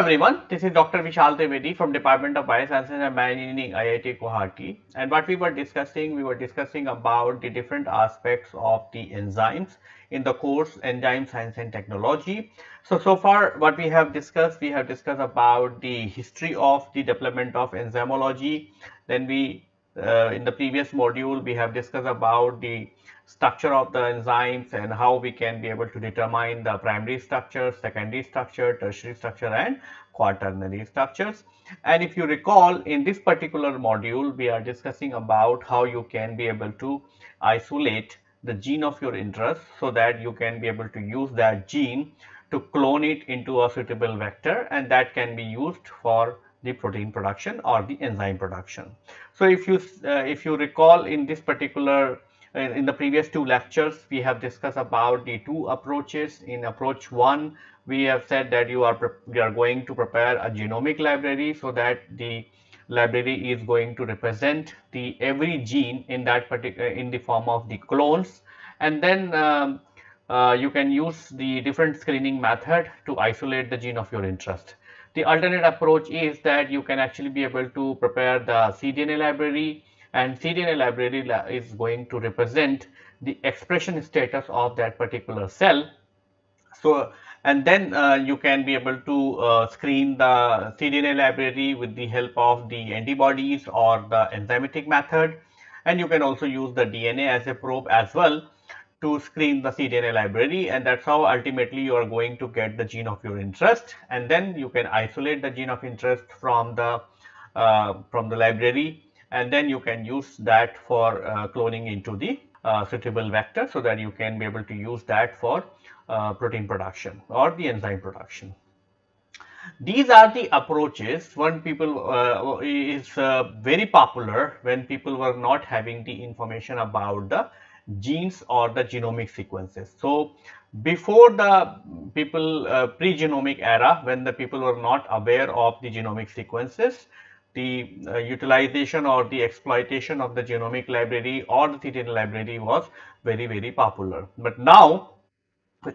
Everyone, this is Dr. Vishal Trivedi from Department of Biosciences and Bioengineering IIT Guwahati and what we were discussing, we were discussing about the different aspects of the enzymes in the course Enzyme Science and Technology. So, so far what we have discussed, we have discussed about the history of the development of enzymology, then we uh, in the previous module we have discussed about the structure of the enzymes and how we can be able to determine the primary structure, secondary structure, tertiary structure and quaternary structures. And if you recall in this particular module we are discussing about how you can be able to isolate the gene of your interest so that you can be able to use that gene to clone it into a suitable vector and that can be used for the protein production or the enzyme production. So, if you uh, if you recall in this particular in the previous two lectures we have discussed about the two approaches in approach 1 we have said that you are you are going to prepare a genomic library so that the library is going to represent the every gene in that particular in the form of the clones and then um, uh, you can use the different screening method to isolate the gene of your interest. The alternate approach is that you can actually be able to prepare the cDNA library and cDNA library is going to represent the expression status of that particular cell. So, and then uh, you can be able to uh, screen the cDNA library with the help of the antibodies or the enzymatic method. And you can also use the DNA as a probe as well to screen the cDNA library. And that's how ultimately you are going to get the gene of your interest. And then you can isolate the gene of interest from the uh, from the library and then you can use that for uh, cloning into the uh, suitable vector so that you can be able to use that for uh, protein production or the enzyme production. These are the approaches when people uh, is uh, very popular when people were not having the information about the genes or the genomic sequences. So, before the people uh, pre-genomic era when the people were not aware of the genomic sequences, the uh, utilization or the exploitation of the genomic library or the cDNA library was very very popular. But now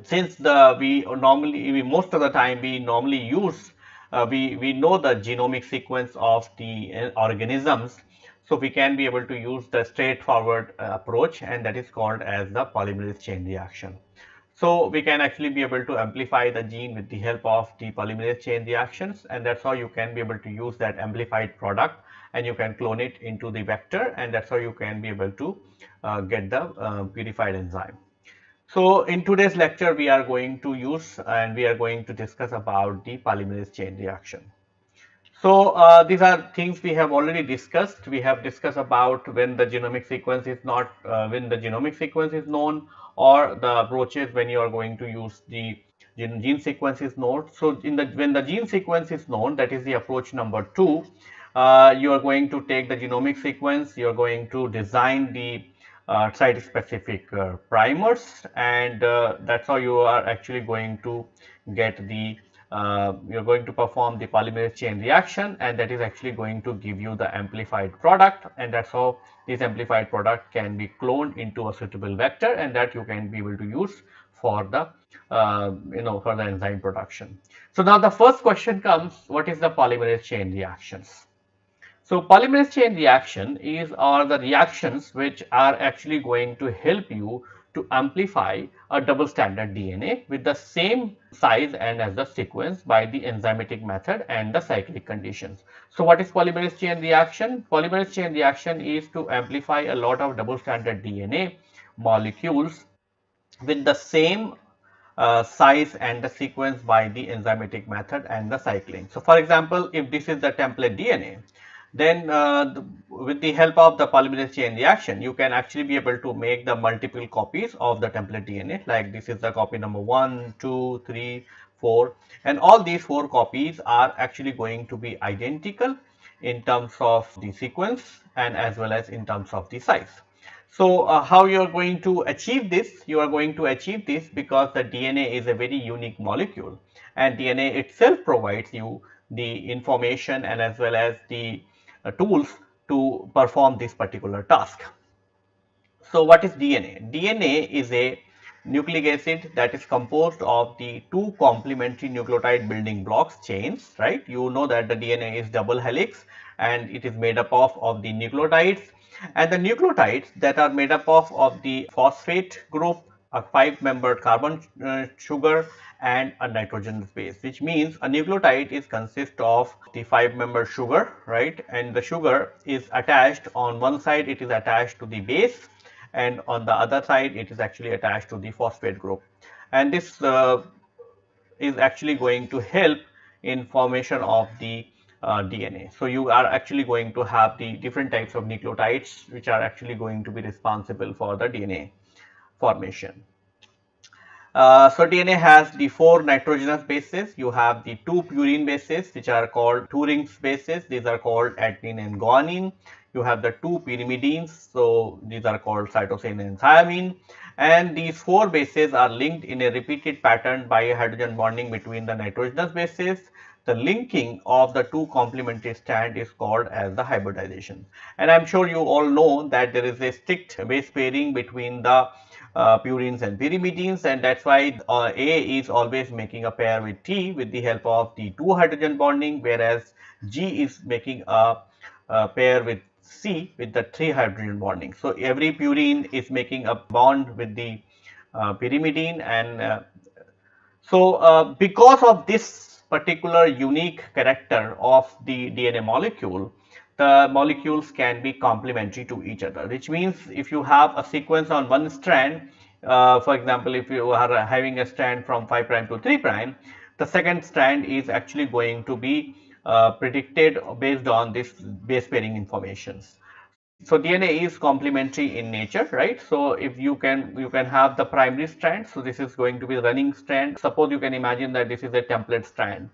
since the we normally we most of the time we normally use uh, we we know the genomic sequence of the uh, organisms so, we can be able to use the straightforward uh, approach and that is called as the polymerase chain reaction. So, we can actually be able to amplify the gene with the help of the polymerase chain reactions and that is how you can be able to use that amplified product and you can clone it into the vector and that is how you can be able to uh, get the uh, purified enzyme. So, in today's lecture we are going to use and we are going to discuss about the polymerase chain reaction. So, uh, these are things we have already discussed. We have discussed about when the genomic sequence is not, uh, when the genomic sequence is known or the approaches when you are going to use the gene, gene sequence is known. So, in the when the gene sequence is known that is the approach number 2, uh, you are going to take the genomic sequence, you are going to design the uh, site specific uh, primers and uh, that is how you are actually going to get the uh, you are going to perform the polymerase chain reaction and that is actually going to give you the amplified product and that is how this amplified product can be cloned into a suitable vector and that you can be able to use for the uh, you know for the enzyme production. So, now the first question comes what is the polymerase chain reactions? So, polymerase chain reaction is are the reactions which are actually going to help you to amplify a double stranded DNA with the same size and as the sequence by the enzymatic method and the cyclic conditions. So, what is polymerase chain reaction? Polymerase chain reaction is to amplify a lot of double stranded DNA molecules with the same uh, size and the sequence by the enzymatic method and the cycling. So, for example, if this is the template DNA, then uh, the, with the help of the polymerase chain reaction, you can actually be able to make the multiple copies of the template DNA like this is the copy number 1, 2, 3, 4 and all these 4 copies are actually going to be identical in terms of the sequence and as well as in terms of the size. So, uh, how you are going to achieve this? You are going to achieve this because the DNA is a very unique molecule and DNA itself provides you the information and as well as the Uh, tools to perform this particular task. So, what is DNA? DNA is a nucleic acid that is composed of the two complementary nucleotide building blocks chains, right. You know that the DNA is double helix and it is made up of, of the nucleotides and the nucleotides that are made up of, of the phosphate group, a 5 membered carbon uh, sugar and a nitrogen base which means a nucleotide is consist of the 5 member sugar right? And the sugar is attached on one side it is attached to the base and on the other side it is actually attached to the phosphate group. And this uh, is actually going to help in formation of the uh, DNA. So, you are actually going to have the different types of nucleotides which are actually going to be responsible for the DNA formation. Uh, so, DNA has the four nitrogenous bases. You have the two purine bases which are called two rings bases. These are called adenine and guanine. You have the two pyrimidines. So, these are called cytosine and thymine. And these four bases are linked in a repeated pattern by a hydrogen bonding between the nitrogenous bases. The linking of the two complementary strand is called as the hybridization. And I am sure you all know that there is a strict base pairing between the uh, purines and pyrimidines and that is why uh, A is always making a pair with T with the help of the 2 hydrogen bonding whereas G is making a, a pair with C with the 3 hydrogen bonding. So, every purine is making a bond with the uh, pyrimidine and uh, so uh, because of this particular unique character of the DNA molecule the molecules can be complementary to each other which means if you have a sequence on one strand uh, for example if you are having a strand from 5 prime to 3 prime the second strand is actually going to be uh, predicted based on this base pairing informations. So DNA is complementary in nature, right? So if you can you can have the primary strand, so this is going to be running strand. Suppose you can imagine that this is a template strand.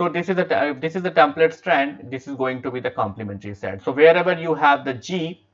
So this is a this is the template strand. This is going to be the complementary set. So wherever you have the G,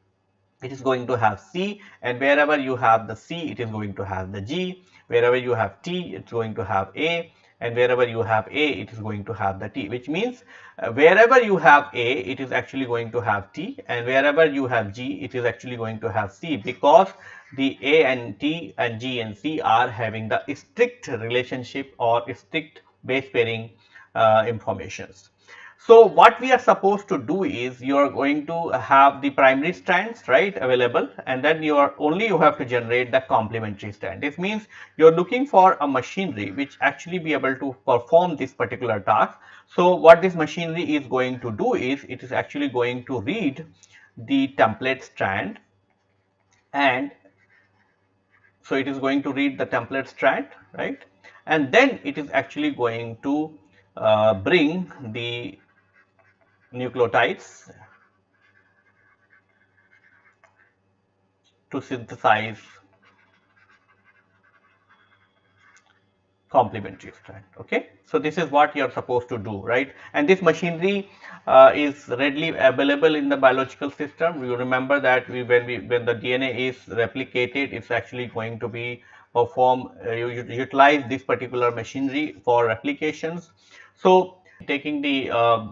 it is going to have C, and wherever you have the C, it is going to have the G. Wherever you have T, it's going to have A, and wherever you have A, it is going to have the T, which means uh, wherever you have A, it is actually going to have T, and wherever you have G, it is actually going to have C, because the A and T and G and C are having the strict relationship or strict base pairing uh, informations. So, what we are supposed to do is you are going to have the primary strands right available and then you are only you have to generate the complementary strand. This means you are looking for a machinery which actually be able to perform this particular task. So, what this machinery is going to do is it is actually going to read the template strand and so it is going to read the template strand right and then it is actually going to uh, bring the nucleotides to synthesize complementary strand okay? So this is what you are supposed to do right? And this machinery uh, is readily available in the biological system. You remember that we when we when the dna is replicated it's actually going to be perform uh, you utilize this particular machinery for replications so taking the uh,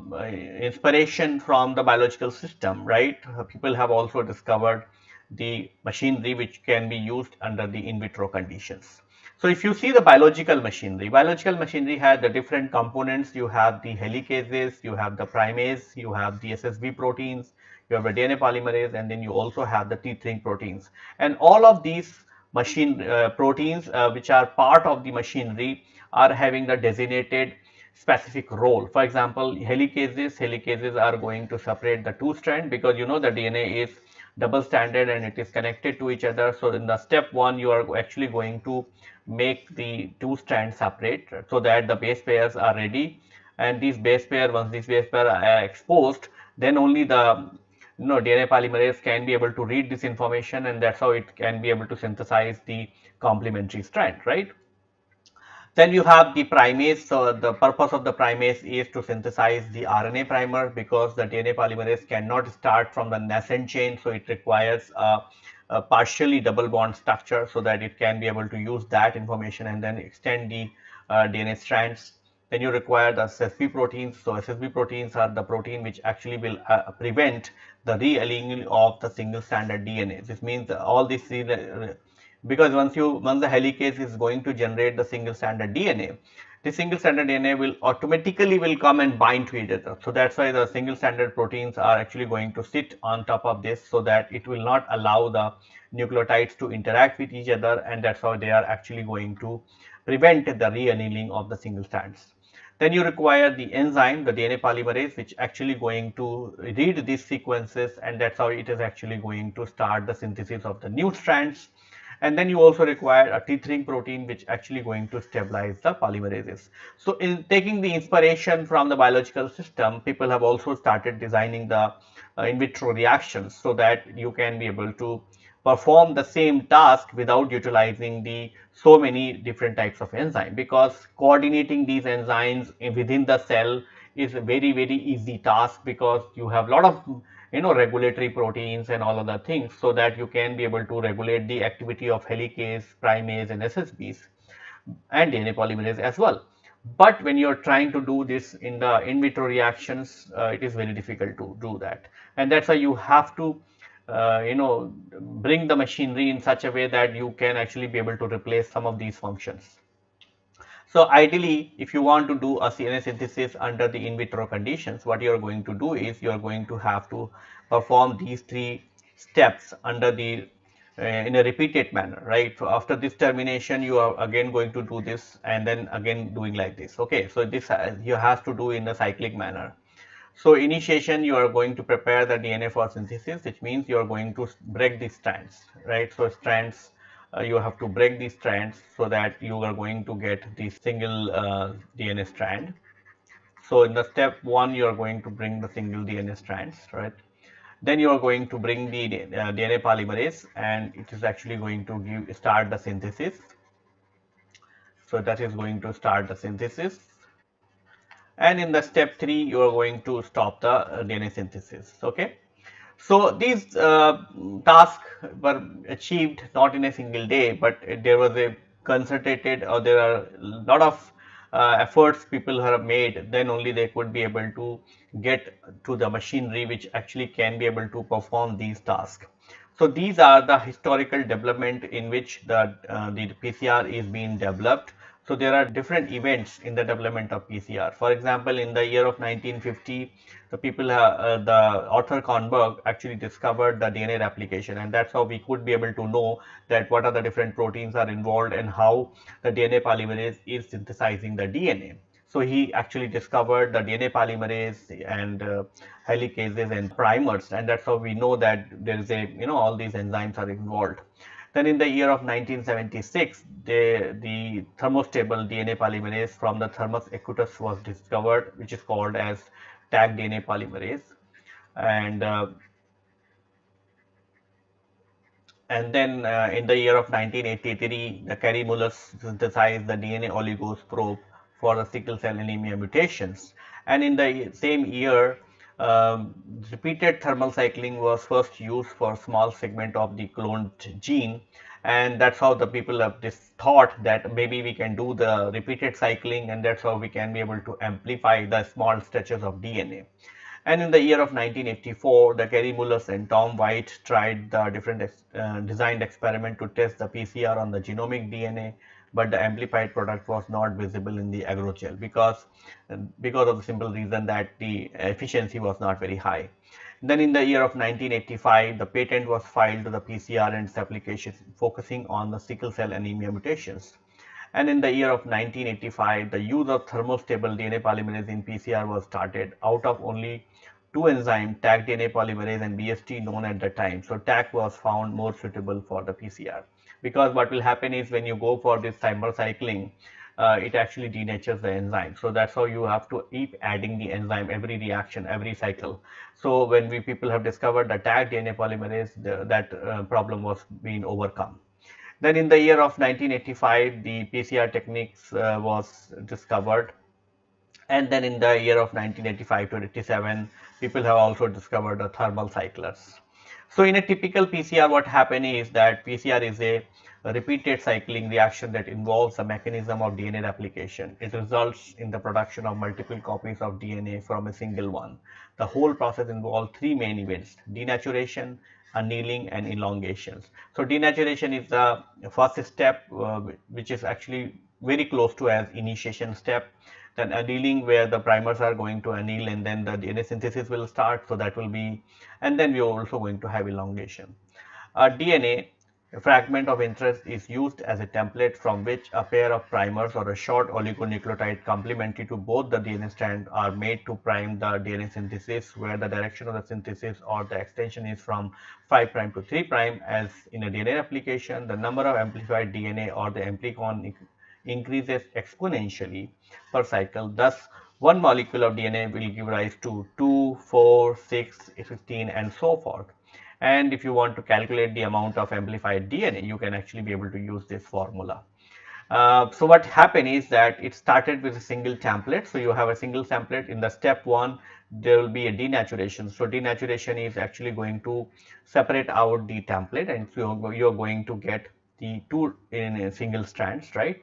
inspiration from the biological system, right? People have also discovered the machinery which can be used under the in vitro conditions. So, if you see the biological machinery, biological machinery has the different components. You have the helicases, you have the primase, you have the SSB proteins, you have the DNA polymerase, and then you also have the tethering proteins. And all of these machine uh, proteins uh, which are part of the machinery are having the designated specific role. For example, helicases, helicases are going to separate the two strand because you know the DNA is double stranded and it is connected to each other. So, in the step 1 you are actually going to make the two strands separate so that the base pairs are ready and these base pair once these base pair are uh, exposed then only the you know DNA polymerase can be able to read this information and that's how it can be able to synthesize the complementary strand right. Then you have the primase. So, the purpose of the primase is to synthesize the RNA primer because the DNA polymerase cannot start from the nascent chain. So, it requires a, a partially double bond structure so that it can be able to use that information and then extend the uh, DNA strands. Then you require the SSB proteins. So, SSB proteins are the protein which actually will uh, prevent the realignment of the single stranded DNA. This means all these because once you once the helicase is going to generate the single stranded DNA, the single stranded DNA will automatically will come and bind to each other. So that's why the single stranded proteins are actually going to sit on top of this so that it will not allow the nucleotides to interact with each other and that's how they are actually going to prevent the reannealing of the single strands. Then you require the enzyme, the DNA polymerase, which actually going to read these sequences and that's how it is actually going to start the synthesis of the new strands. And then you also require a tethering protein which actually going to stabilize the polymerases. So in taking the inspiration from the biological system, people have also started designing the uh, in vitro reactions so that you can be able to perform the same task without utilizing the so many different types of enzyme because coordinating these enzymes within the cell is a very very easy task because you have a lot of you know regulatory proteins and all other things so that you can be able to regulate the activity of helicase, primase and SSBs and DNA polymerase as well. But when you are trying to do this in the in vitro reactions, uh, it is very difficult to do that. And that's why you have to uh, you know bring the machinery in such a way that you can actually be able to replace some of these functions. So ideally, if you want to do a DNA synthesis under the in vitro conditions, what you are going to do is you are going to have to perform these three steps under the uh, in a repeated manner, right? So after this termination, you are again going to do this and then again doing like this. Okay, so this uh, you have to do in a cyclic manner. So initiation, you are going to prepare the DNA for synthesis, which means you are going to break the strands, right? So strands, uh, you have to break these strands so that you are going to get the single uh, DNA strand. So in the step one, you are going to bring the single DNA strands, right? Then you are going to bring the uh, DNA polymerase and it is actually going to give start the synthesis. So that is going to start the synthesis and in the step 3 you are going to stop the uh, DNA synthesis okay. So these uh, tasks were achieved not in a single day but there was a concentrated or there are a lot of uh, efforts people have made then only they could be able to get to the machinery which actually can be able to perform these tasks. So these are the historical development in which the, uh, the PCR is being developed so there are different events in the development of PCR. For example, in the year of 1950, the people, uh, uh, the author Kornberg actually discovered the DNA replication and that's how we could be able to know that what are the different proteins are involved and how the DNA polymerase is synthesizing the DNA. So he actually discovered the DNA polymerase and uh, helicases and primase and that's how we know that there is a, you know, all these enzymes are involved. Then in the year of 1976, the, the thermostable DNA polymerase from the Thermus aquaticus was discovered, which is called as Taq DNA polymerase. And uh, and then uh, in the year of 1983, the Kary-Mullis synthesized the DNA oligos probe for the sickle cell anemia mutations. And in the same year, um, repeated thermal cycling was first used for small segment of the cloned gene and that's how the people have this thought that maybe we can do the repeated cycling and that's how we can be able to amplify the small stretches of DNA. And in the year of 1984, the Kary-Mullis and Tom White tried the different uh, designed experiment to test the PCR on the genomic DNA but the amplified product was not visible in the agrogel because uh, because of the simple reason that the efficiency was not very high. Then in the year of 1985, the patent was filed to the PCR and its applications focusing on the sickle cell anemia mutations. And in the year of 1985, the use of thermostable DNA polymerase in PCR was started out of only two enzymes, Taq DNA polymerase and BST known at the time. So Taq was found more suitable for the PCR because what will happen is when you go for this thermal cycling, uh, it actually denatures the enzyme. So that's how you have to keep adding the enzyme every reaction, every cycle. So when we people have discovered the Taq DNA polymerase, the, that uh, problem was being overcome. Then in the year of 1985, the PCR techniques uh, was discovered. And then in the year of 1985 to 87, people have also discovered the thermal cyclers. So in a typical PCR, what happens is that PCR is a repeated cycling reaction that involves a mechanism of DNA replication. It results in the production of multiple copies of DNA from a single one. The whole process involves three main events, denaturation, annealing and elongations. So denaturation is the first step uh, which is actually very close to as initiation step. Then annealing where the primers are going to anneal and then the DNA synthesis will start. So that will be and then we are also going to have elongation. Uh, DNA a fragment of interest is used as a template from which a pair of primers or a short oligonucleotide complementary to both the DNA strand are made to prime the DNA synthesis where the direction of the synthesis or the extension is from 5 prime to 3 prime as in a DNA replication the number of amplified DNA or the amplicon increases exponentially per cycle thus one molecule of DNA will give rise to 2, 4, 6, 15 and so forth and if you want to calculate the amount of amplified DNA you can actually be able to use this formula. Uh, so what happened is that it started with a single template. So you have a single template in the step one there will be a denaturation. So denaturation is actually going to separate out the template and so you're going to get the two in a single strands right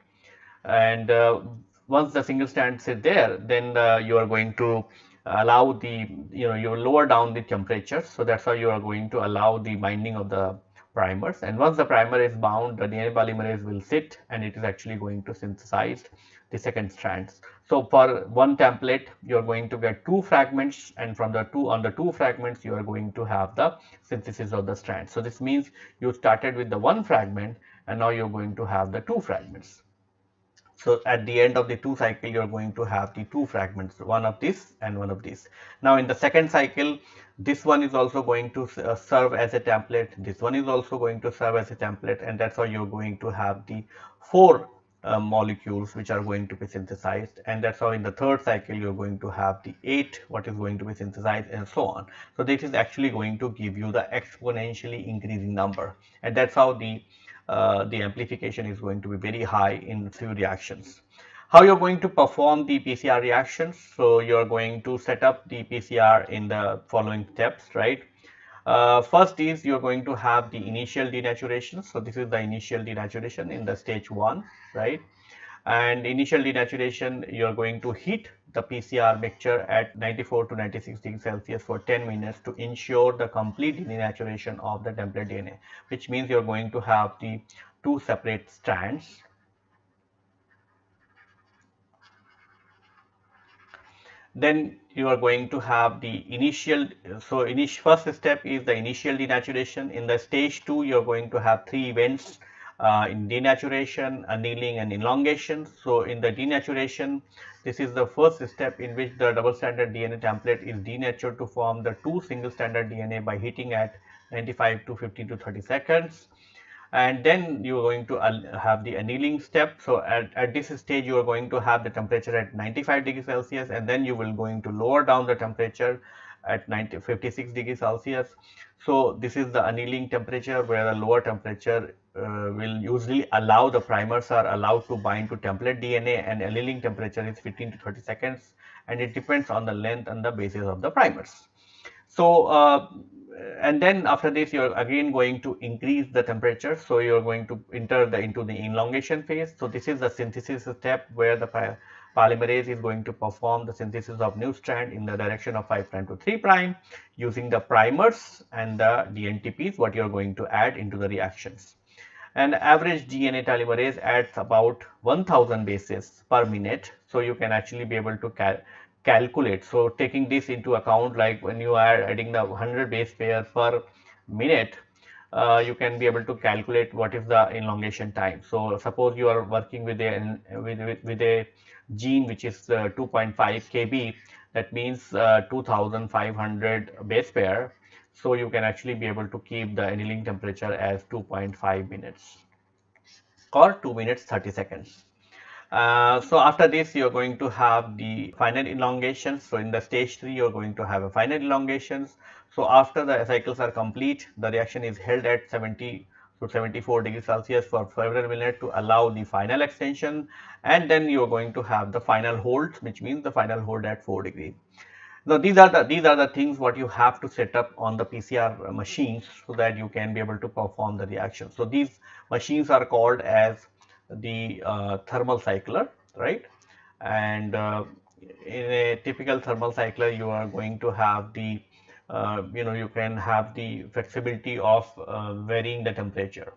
and uh, once the single strands is there then uh, you are going to allow the you know you lower down the temperature so that's how you are going to allow the binding of the primers and once the primer is bound the DNA polymerase will sit and it is actually going to synthesize the second strands. So for one template you are going to get two fragments and from the two on the two fragments you are going to have the synthesis of the strands. So this means you started with the one fragment and now you're going to have the two fragments. So at the end of the two cycle, you're going to have the two fragments, one of this and one of this. Now in the second cycle, this one is also going to uh, serve as a template. This one is also going to serve as a template and that's how you're going to have the four uh, molecules which are going to be synthesized and that's how in the third cycle you're going to have the eight what is going to be synthesized and so on. So this is actually going to give you the exponentially increasing number and that's how the uh, the amplification is going to be very high in few reactions. How you're going to perform the PCR reactions? So you're going to set up the PCR in the following steps, right? Uh, first is you're going to have the initial denaturation. So this is the initial denaturation in the stage one, right? And initial denaturation, you're going to heat the PCR mixture at 94 to 96 degrees Celsius for 10 minutes to ensure the complete denaturation of the template DNA, which means you're going to have the two separate strands. Then you are going to have the initial, so initial first step is the initial denaturation. In the stage 2, you're going to have three events uh, in denaturation, annealing and elongation. So in the denaturation, this is the first step in which the double stranded DNA template is denatured to form the two single stranded DNA by heating at 95 to 15 to 30 seconds. And then you are going to have the annealing step. So at, at this stage, you are going to have the temperature at 95 degrees Celsius and then you will going to lower down the temperature at 90, 56 degrees Celsius. So this is the annealing temperature where a lower temperature uh, will usually allow the primers are allowed to bind to template DNA and annealing temperature is 15 to 30 seconds and it depends on the length and the basis of the primers. So uh, and then after this you are again going to increase the temperature so you are going to enter the into the elongation phase. So this is the synthesis step where the polymerase is going to perform the synthesis of new strand in the direction of 5 prime to 3 prime using the primers and the DNTPs what you are going to add into the reactions. And average DNA polymerase adds about 1000 bases per minute. So you can actually be able to cal calculate. So taking this into account like when you are adding the 100 base pair per minute uh, you can be able to calculate what is the elongation time. So suppose you are working with a with, with, with a gene which is uh, 2.5 kb that means uh, 2500 base pair so you can actually be able to keep the annealing temperature as 2.5 minutes or 2 minutes 30 seconds. Uh, so after this you're going to have the final elongation. So in the stage 3 you're going to have a final elongations so after the cycles are complete the reaction is held at 70 to 74 degrees Celsius for several minutes to allow the final extension. And then you're going to have the final hold which means the final hold at 4 degree. Now these are the these are the things what you have to set up on the PCR machines so that you can be able to perform the reaction. So these machines are called as the uh, thermal cycler, right? And uh, in a typical thermal cycler, you are going to have the uh, you know you can have the flexibility of uh, varying the temperature.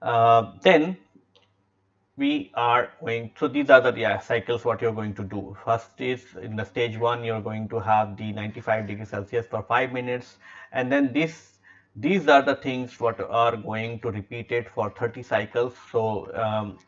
Uh, then we are going so these are the yeah, cycles what you're going to do. First is in the stage one you're going to have the 95 degrees celsius for five minutes. And then this these are the things what are going to repeat it for 30 cycles. So um,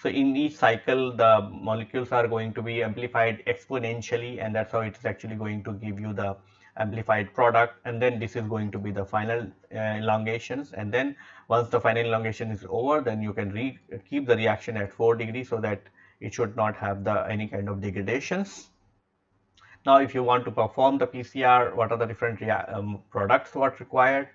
so in each cycle the molecules are going to be amplified exponentially and that's how it's actually going to give you the amplified product. And then this is going to be the final uh, elongations. And then once the final elongation is over then you can keep the reaction at 4 degrees so that it should not have the any kind of degradations. Now if you want to perform the PCR what are the different um, products what required.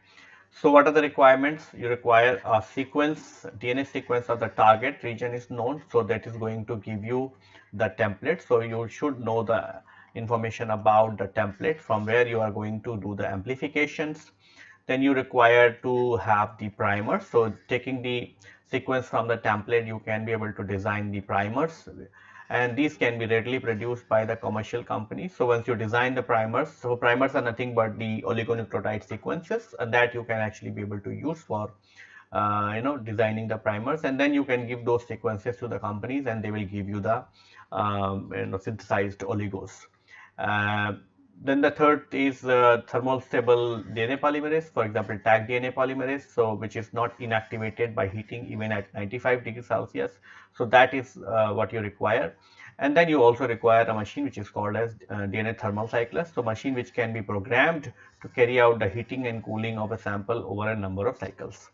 So what are the requirements? You require a sequence, DNA sequence of the target region is known. So that is going to give you the template. So you should know the information about the template from where you are going to do the amplifications. Then you require to have the primer. So taking the sequence from the template, you can be able to design the primers and these can be readily produced by the commercial companies. So once you design the primers, so primers are nothing but the oligonucleotide sequences and that you can actually be able to use for uh, you know designing the primers and then you can give those sequences to the companies and they will give you the um, you know synthesized oligos. Uh, then the third is uh, thermal stable DNA polymerase, for example, Taq DNA polymerase, so which is not inactivated by heating even at 95 degrees Celsius. So that is uh, what you require. And then you also require a machine which is called as uh, DNA thermal cycler. So machine which can be programmed to carry out the heating and cooling of a sample over a number of cycles.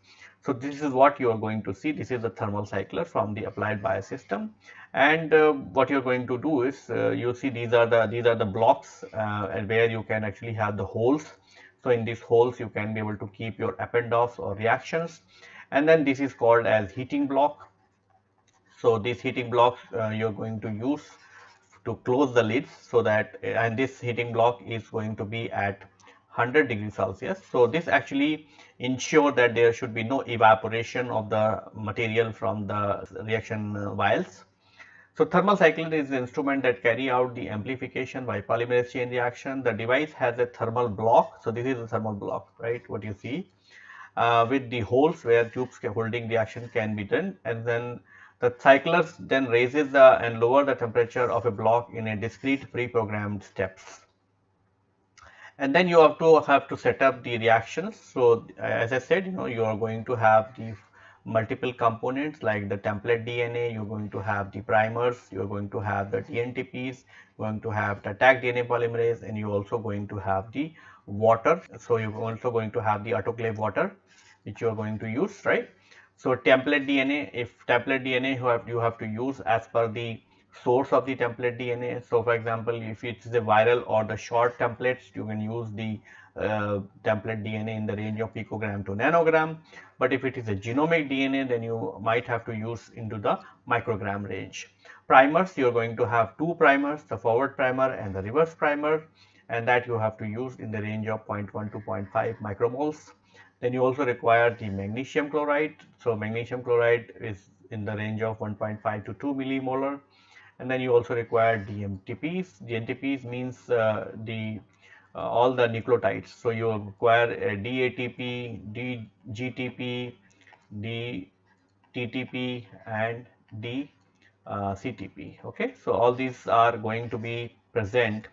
So this is what you are going to see. This is the thermal cycler from the applied biosystem. And uh, what you're going to do is uh, you see these are the these are the blocks uh, where you can actually have the holes. So in these holes you can be able to keep your eppendorfs or reactions. And then this is called as heating block. So these heating blocks uh, you're going to use to close the lids so that and this heating block is going to be at 100 degrees Celsius. So this actually ensure that there should be no evaporation of the material from the reaction vials. So thermal cycler is the instrument that carry out the amplification by polymerase chain reaction. The device has a thermal block. So this is a thermal block, right? What you see uh, with the holes where tubes holding reaction can be done and then the cyclers then raises the and lower the temperature of a block in a discrete pre-programmed steps and then you have to have to set up the reactions. So uh, as I said, you know, you are going to have the multiple components like the template DNA, you're going to have the primers, you're going to have the DNTPs, going to have the Taq DNA polymerase, and you're also going to have the water. So you're also going to have the autoclave water, which you're going to use, right? So template DNA, if template DNA you have, you have to use as per the source of the template DNA. So for example, if it's the viral or the short templates, you can use the uh, template DNA in the range of picogram to nanogram. But if it is a genomic DNA, then you might have to use into the microgram range. Primers, you're going to have two primers, the forward primer and the reverse primer, and that you have to use in the range of 0.1 to 0.5 micromoles. Then you also require the magnesium chloride. So magnesium chloride is in the range of 1.5 to 2 millimolar and then you also require DMTPs. DNTPs means uh, the uh, all the nucleotides. So you require a DATP, DGTP, DTTP, and DCTP. Okay, so all these are going to be present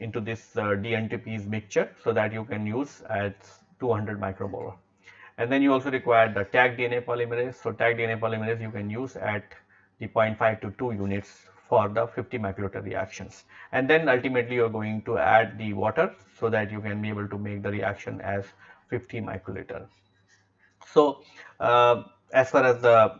into this uh, DNTPs mixture so that you can use at 200 micromolar. And then you also require the Taq DNA polymerase. So Taq DNA polymerase you can use at the 0.5 to 2 units for the 50 microliter reactions and then ultimately you are going to add the water so that you can be able to make the reaction as 50 microliter. So uh, as far as the,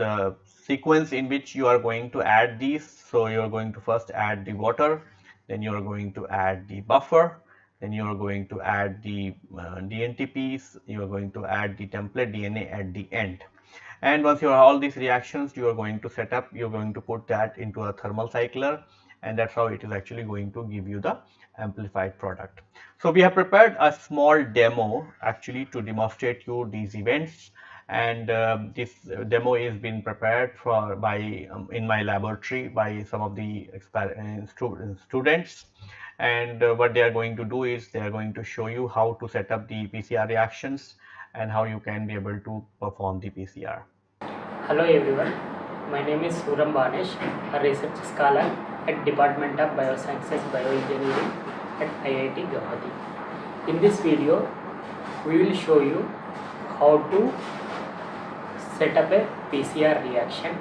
the sequence in which you are going to add these, so you are going to first add the water, then you are going to add the buffer, then you are going to add the uh, DNTPs, you are going to add the template DNA at the end and once you have all these reactions you are going to set up you're going to put that into a thermal cycler and that's how it is actually going to give you the amplified product. So we have prepared a small demo actually to demonstrate you these events and um, this demo is being prepared for by um, in my laboratory by some of the uh, stu students and uh, what they are going to do is they are going to show you how to set up the PCR reactions and how you can be able to perform the PCR. Hello everyone, my name is Suram Banesh, a research scholar at Department of Biosciences Bioengineering at IIT Guwahati. In this video, we will show you how to set up a PCR reaction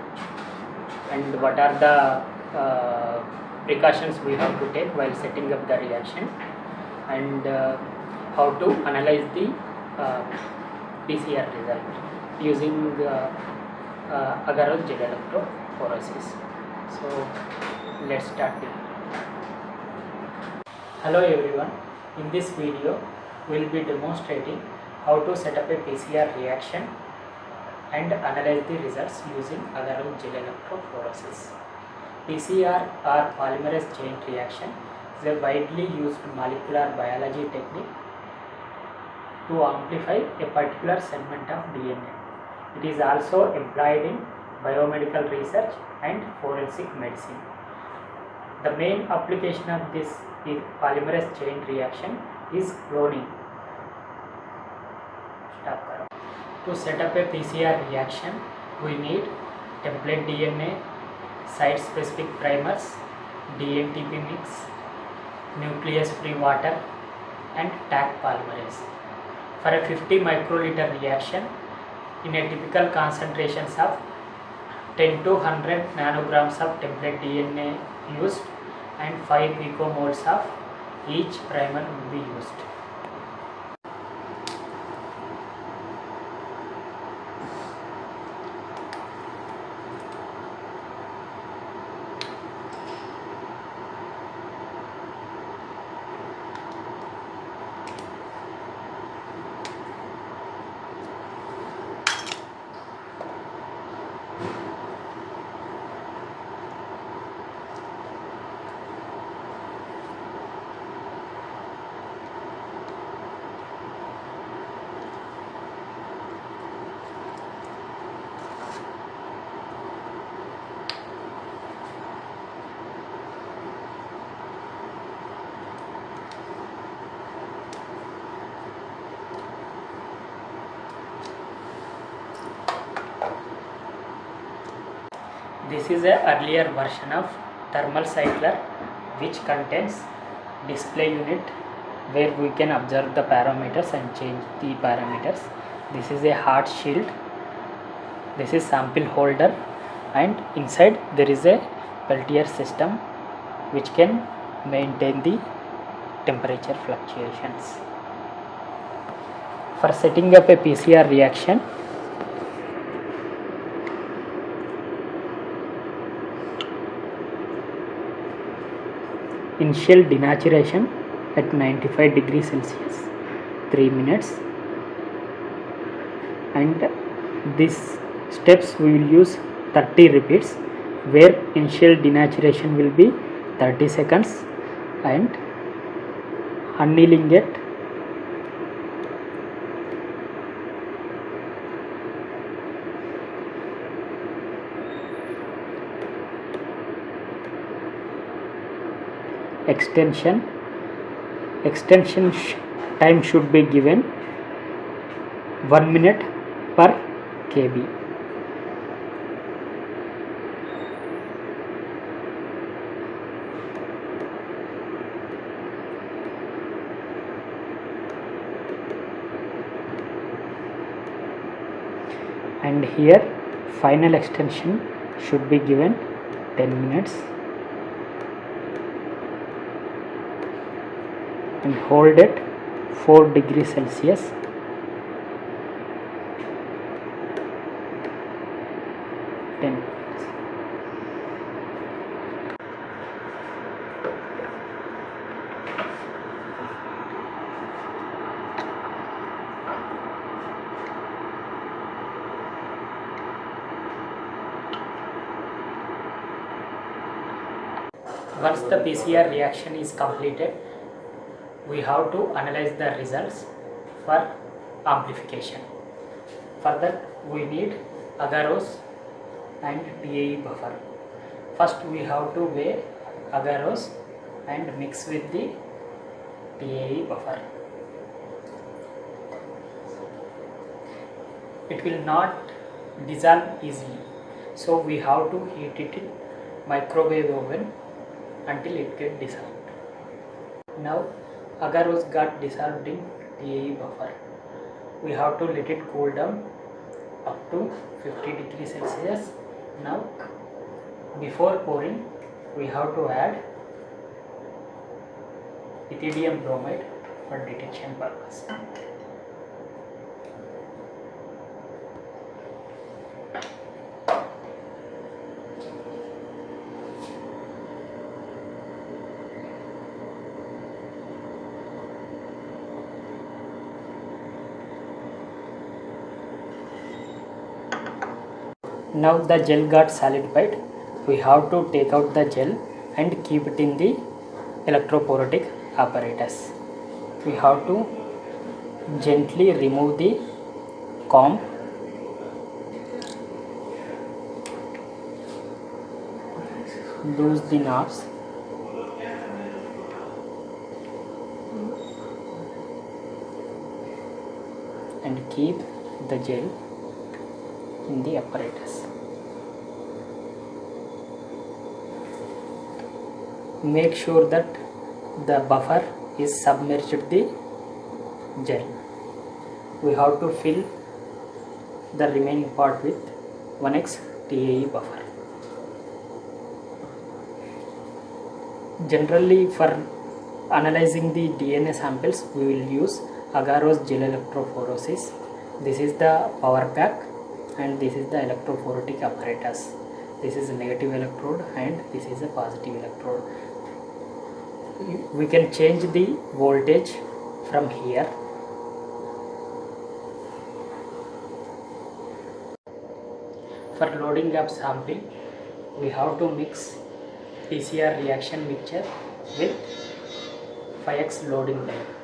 and what are the uh, precautions we have to take while setting up the reaction and uh, how to analyze the uh, PCR result using uh, uh, agar gel electrophoresis. So let's start. Hello everyone, in this video we will be demonstrating how to set up a PCR reaction and analyze the results using agar gel electrophoresis. PCR or polymerase chain reaction is a widely used molecular biology technique to amplify a particular segment of DNA. It is also employed in biomedical research and forensic medicine. The main application of this polymerase chain reaction is cloning. To set up a PCR reaction, we need template DNA, site-specific primers, DNTP mix, nuclease-free water and Taq polymerase. For a 50 microliter reaction, in a typical concentrations of 10 to 100 nanograms of template DNA used and 5 picomoles of each primer will be used. This is a earlier version of thermal cycler which contains display unit where we can observe the parameters and change the parameters. This is a hard shield. This is sample holder and inside there is a Peltier system which can maintain the temperature fluctuations. For setting up a PCR reaction initial denaturation at 95 degrees Celsius 3 minutes. And these steps we will use 30 repeats where initial denaturation will be 30 seconds and annealing it extension. Extension time should be given 1 minute per kb. And here final extension should be given 10 minutes and hold it 4 degrees Celsius. Ten. Once the PCR reaction is completed, we have to analyze the results for amplification. For that, we need agarose and TAE buffer. First, we have to weigh agarose and mix with the TAE buffer. It will not dissolve easily, so we have to heat it in microwave oven until it get dissolved. Now, agarose got dissolved in TAE buffer. We have to let it cool down up to 50 degrees Celsius. Now, before pouring, we have to add ethidium bromide for detection purpose. Now the gel got solidified. We have to take out the gel and keep it in the electrophoretic apparatus. We have to gently remove the comb loose the knobs and keep the gel in the apparatus. Make sure that the buffer is submerged the gel. We have to fill the remaining part with 1x TAE buffer. Generally for analyzing the DNA samples we will use agarose gel electrophoresis. This is the power pack and this is the electrophoretic apparatus. This is a negative electrode and this is a positive electrode. We can change the voltage from here. For loading up sample, we have to mix PCR reaction mixture with 5x loading line.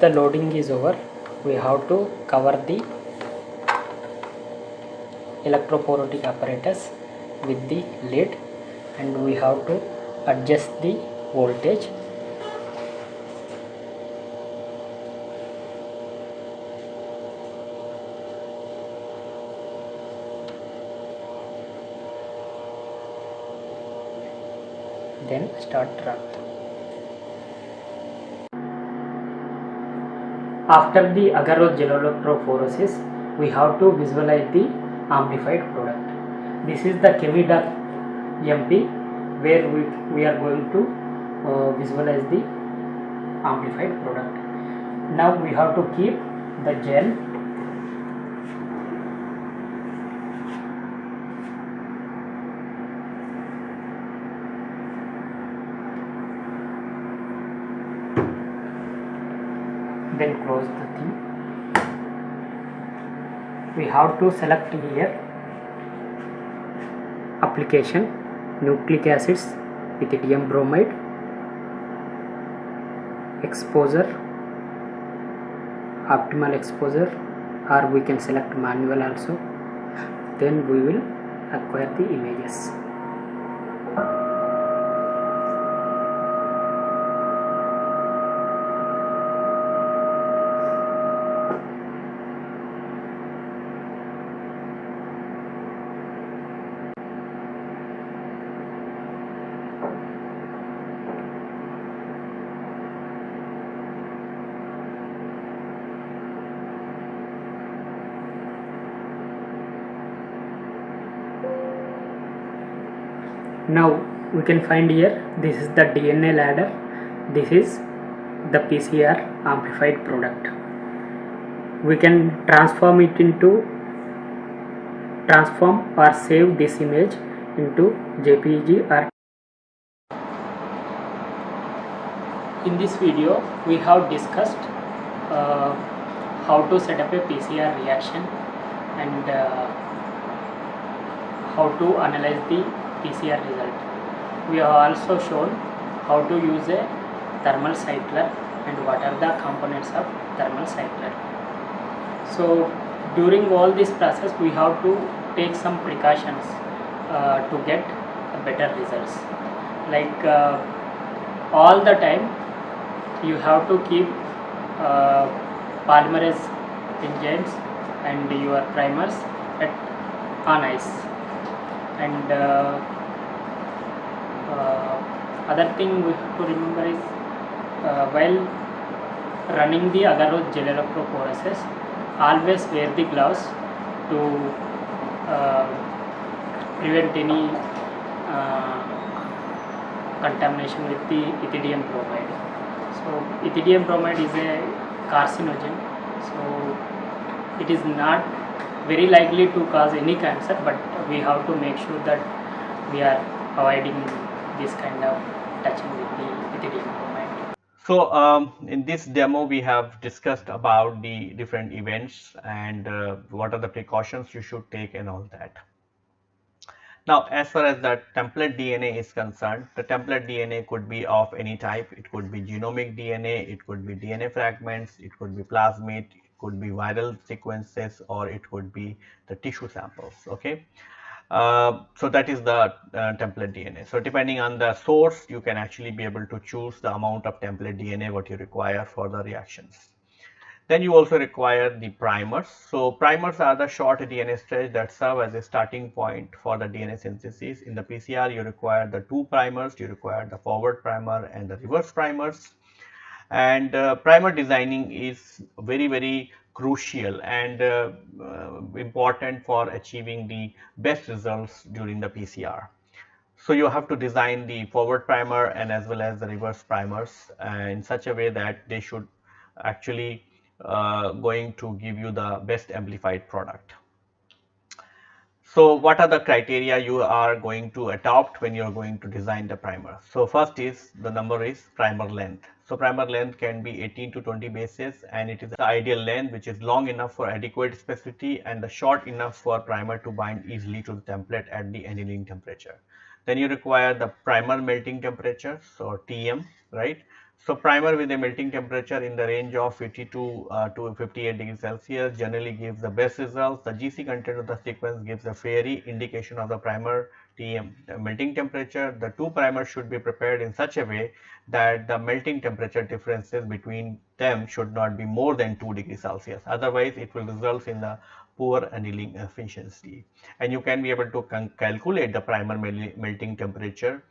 The loading is over we have to cover the electrophoretic apparatus with the lid and we have to adjust the voltage. Then start run After the agarose electrophoresis, we have to visualize the amplified product. This is the Chemidoc MP where we, we are going to uh, visualize the amplified product. Now we have to keep the gel then close the thing we have to select here application nucleic acids ethidium bromide exposure optimal exposure or we can select manual also. Then we will acquire the images now we can find here. This is the DNA ladder. This is the PCR amplified product. We can transform it into transform or save this image into JPG or in this video we have discussed uh, how to set up a PCR reaction and uh, how to analyze the PCR result. We have also shown how to use a thermal cycler and what are the components of thermal cycler. So during all this process we have to take some precautions uh, to get better results. Like uh, all the time you have to keep uh, polymerase enzymes and your primers at on ice and uh, other thing we have to remember is uh, while running the agarose gel electrophoresis always wear the gloves to uh, prevent any uh, contamination with the ethidium bromide so ethidium bromide is a carcinogen so it is not very likely to cause any cancer but we have to make sure that we are avoiding this kind of touching with the ethidium bromide. So um, in this demo we have discussed about the different events and uh, what are the precautions you should take and all that. Now as far as the template DNA is concerned, the template DNA could be of any type. It could be genomic DNA, it could be DNA fragments, it could be plasmid, it could be viral sequences or it could be the tissue samples. Okay. Uh, so that is the uh, template DNA. So depending on the source, you can actually be able to choose the amount of template DNA what you require for the reactions. Then you also require the primers. So primers are the short DNA stretch that serve as a starting point for the DNA synthesis. In the PCR, you require the two primers, you require the forward primer and the reverse primers. And uh, primer designing is very, very crucial and uh, uh, important for achieving the best results during the PCR. So you have to design the forward primer and as well as the reverse primers in such a way that they should actually uh, going to give you the best amplified product. So what are the criteria you are going to adopt when you are going to design the primer? So first is the number is primer length. So primer length can be 18 to 20 bases and it is the ideal length which is long enough for adequate specificity and the short enough for primer to bind easily to the template at the annealing temperature. Then you require the primer melting temperature, so TM, right? So primer with a melting temperature in the range of 52 uh, to 58 degrees Celsius generally gives the best results. The GC content of the sequence gives a fairy indication of the primer. The melting temperature, the two primers should be prepared in such a way that the melting temperature differences between them should not be more than 2 degrees Celsius. Otherwise, it will result in the poor annealing efficiency. And you can be able to calculate the primer melting temperature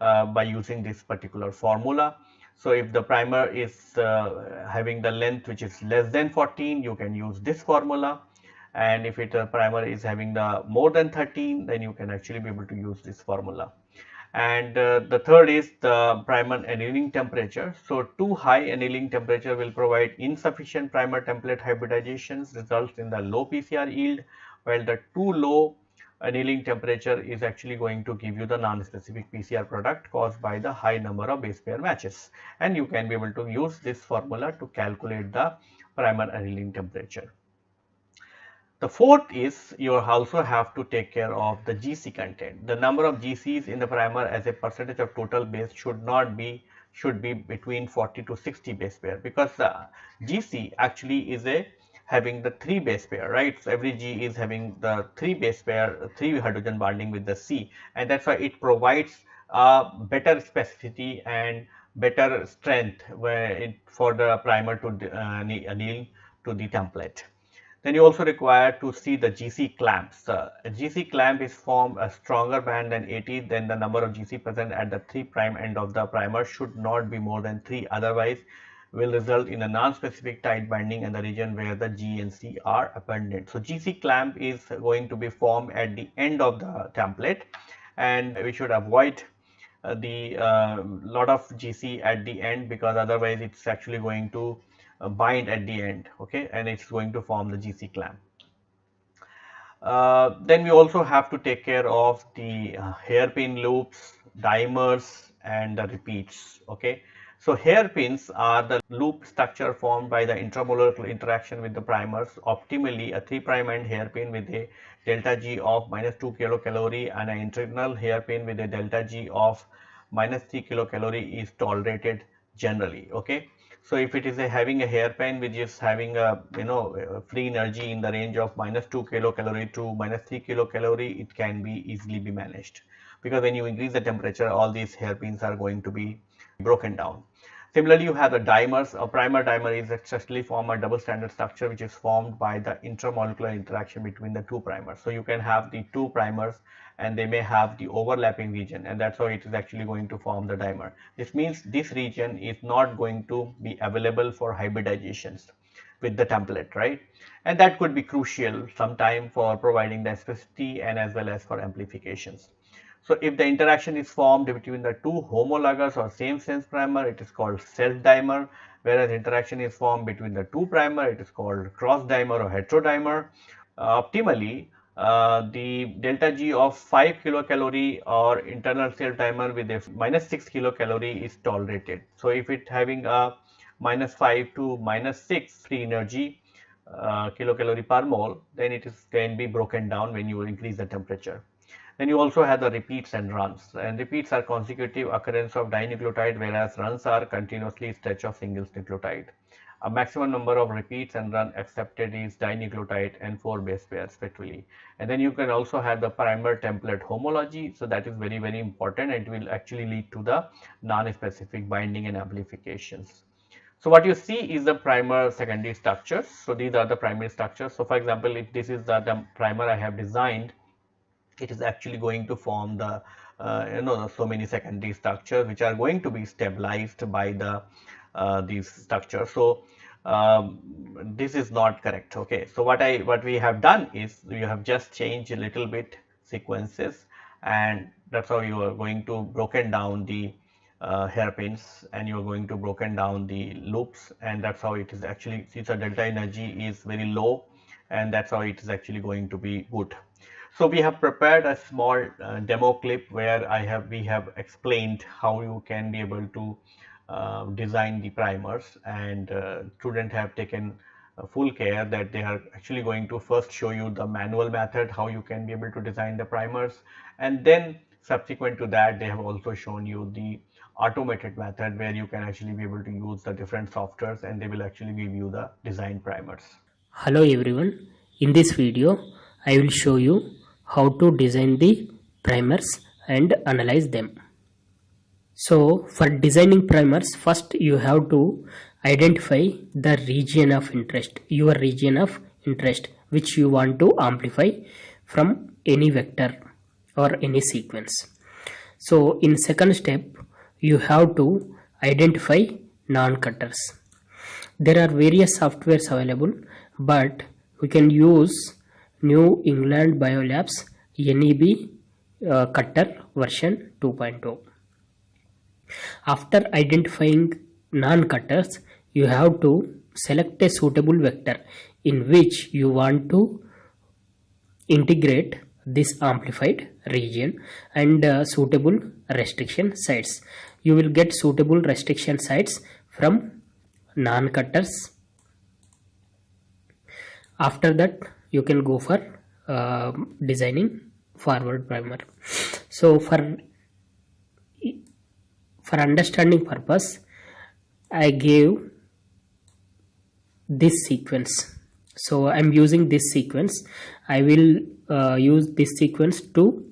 uh, by using this particular formula. So if the primer is uh, having the length which is less than 14, you can use this formula. And if it uh, primer is having the more than 13, then you can actually be able to use this formula. And uh, the third is the primer annealing temperature. So too high annealing temperature will provide insufficient primer template hybridizations results in the low PCR yield, while the too low annealing temperature is actually going to give you the non-specific PCR product caused by the high number of base pair matches and you can be able to use this formula to calculate the primer annealing temperature. The fourth is you also have to take care of the GC content. The number of GCs in the primer as a percentage of total base should not be should be between 40 to 60 base pair because the GC actually is a having the three base pair, right? So every G is having the three base pair, three hydrogen bonding with the C, and that's why it provides a better specificity and better strength where it, for the primer to uh, anneal to the template. Then you also require to see the GC clamps. Uh, a GC clamp is formed a stronger band than AT then the number of GC present at the 3 prime end of the primer should not be more than 3 otherwise will result in a non-specific tight binding in the region where the G and C are abundant. So GC clamp is going to be formed at the end of the template and we should avoid uh, the uh, lot of GC at the end because otherwise it's actually going to uh, bind at the end okay and it's going to form the GC clamp. Uh, then we also have to take care of the uh, hairpin loops, dimers and the repeats okay. So hairpins are the loop structure formed by the intramolecular interaction with the primers. Optimally a 3 prime end hairpin with a delta G of minus 2 kilocalorie and an internal hairpin with a delta G of minus 3 kilocalorie is tolerated generally okay. So if it is a having a hairpin which is having a you know free energy in the range of minus 2 kilocalorie to minus 3 kilocalorie, it can be easily be managed because when you increase the temperature, all these hairpins are going to be broken down. Similarly, you have the dimers. A primer dimer is actually form a double stranded structure which is formed by the intramolecular interaction between the two primers. So you can have the two primers and they may have the overlapping region and that's how it is actually going to form the dimer. This means this region is not going to be available for hybridizations with the template, right? And that could be crucial sometime for providing the specificity and as well as for amplifications. So if the interaction is formed between the two homologous or same sense primer, it is called self dimer, whereas interaction is formed between the two primer, it is called cross dimer or heterodimer. Uh, optimally, uh, the delta G of 5 kilocalorie or internal self dimer with a minus 6 kilocalorie is tolerated. So if it having a minus 5 to minus 6 free energy uh, kilocalorie per mole, then it is can be broken down when you increase the temperature. Then you also have the repeats and runs and repeats are consecutive occurrence of dinucleotide whereas runs are continuously stretch of single nucleotide. A maximum number of repeats and run accepted is dinucleotide and 4 base pairs respectively. And then you can also have the primer template homology. So that is very, very important. It will actually lead to the non-specific binding and amplifications. So what you see is the primer secondary structures. So these are the primary structures. So for example, if this is the, the primer I have designed, it is actually going to form the uh, you know so many secondary structures which are going to be stabilized by the these structures. So um, this is not correct. Okay. So what I what we have done is we have just changed a little bit sequences and that's how you are going to broken down the uh, hairpins and you are going to broken down the loops and that's how it is actually since the delta energy is very low and that's how it is actually going to be good. So we have prepared a small uh, demo clip where I have we have explained how you can be able to uh, design the primers and uh, students have taken full care that they are actually going to first show you the manual method how you can be able to design the primers and then subsequent to that they have also shown you the automated method where you can actually be able to use the different softwares and they will actually give you the design primers. Hello everyone. In this video, I will show you how to design the primers and analyze them. So for designing primers, first you have to identify the region of interest, your region of interest, which you want to amplify from any vector or any sequence. So in second step, you have to identify non-cutters. There are various softwares available, but we can use New England Biolabs NEB uh, cutter version 2.0. After identifying non-cutters, you have to select a suitable vector in which you want to integrate this amplified region and uh, suitable restriction sites. You will get suitable restriction sites from non-cutters. After that, you can go for uh, designing forward primer. So for for understanding purpose I gave this sequence. So i'm using this sequence. I will uh, use this sequence to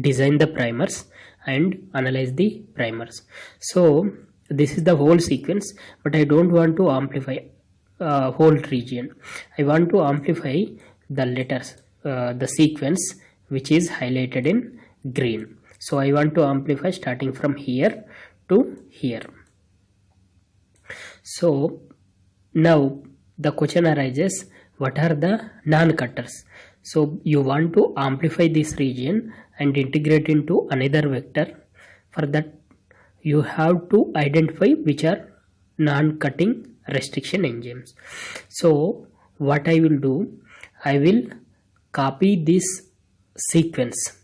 design the primers and analyze the primers. So this is the whole sequence but i don't want to amplify uh, whole region. I want to amplify the letters uh, the sequence which is highlighted in green. So i want to amplify starting from here to here so now the question arises what are the non-cutters? So you want to amplify this region and integrate into another vector. For that you have to identify which are non-cutting restriction enzymes. So what i will do i will copy this sequence